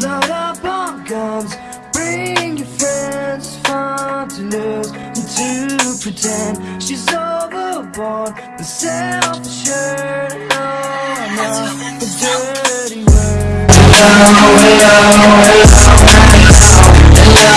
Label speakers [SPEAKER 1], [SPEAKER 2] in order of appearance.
[SPEAKER 1] Load up on guns, bring your friends, fun to lose and to pretend she's overboard The self-assured. Oh, I'm not a dirty word.